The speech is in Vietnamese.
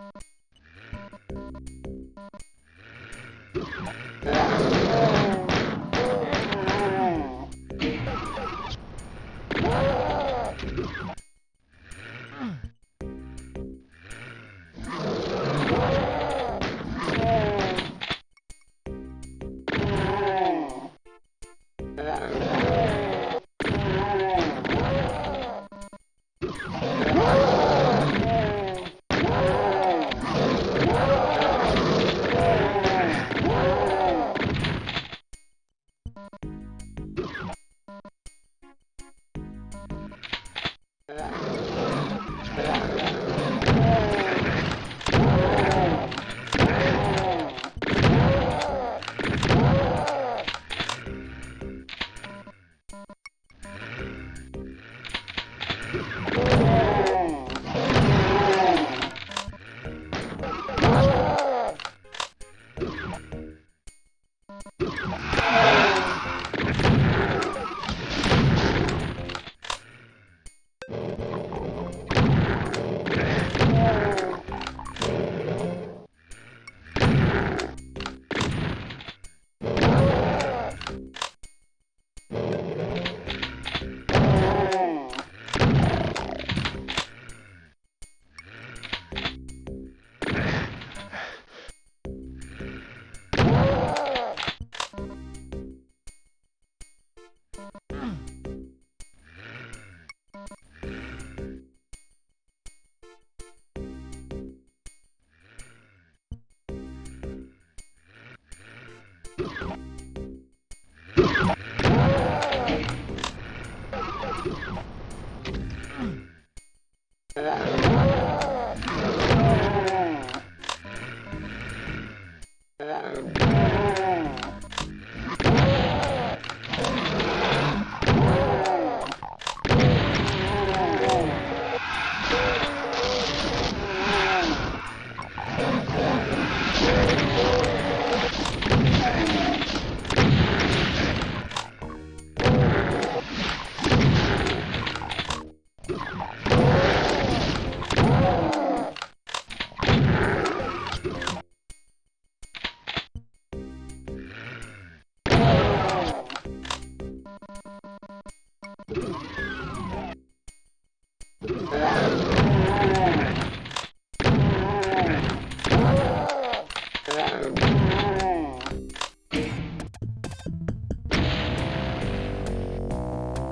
Oh. Música Yeah. Amen.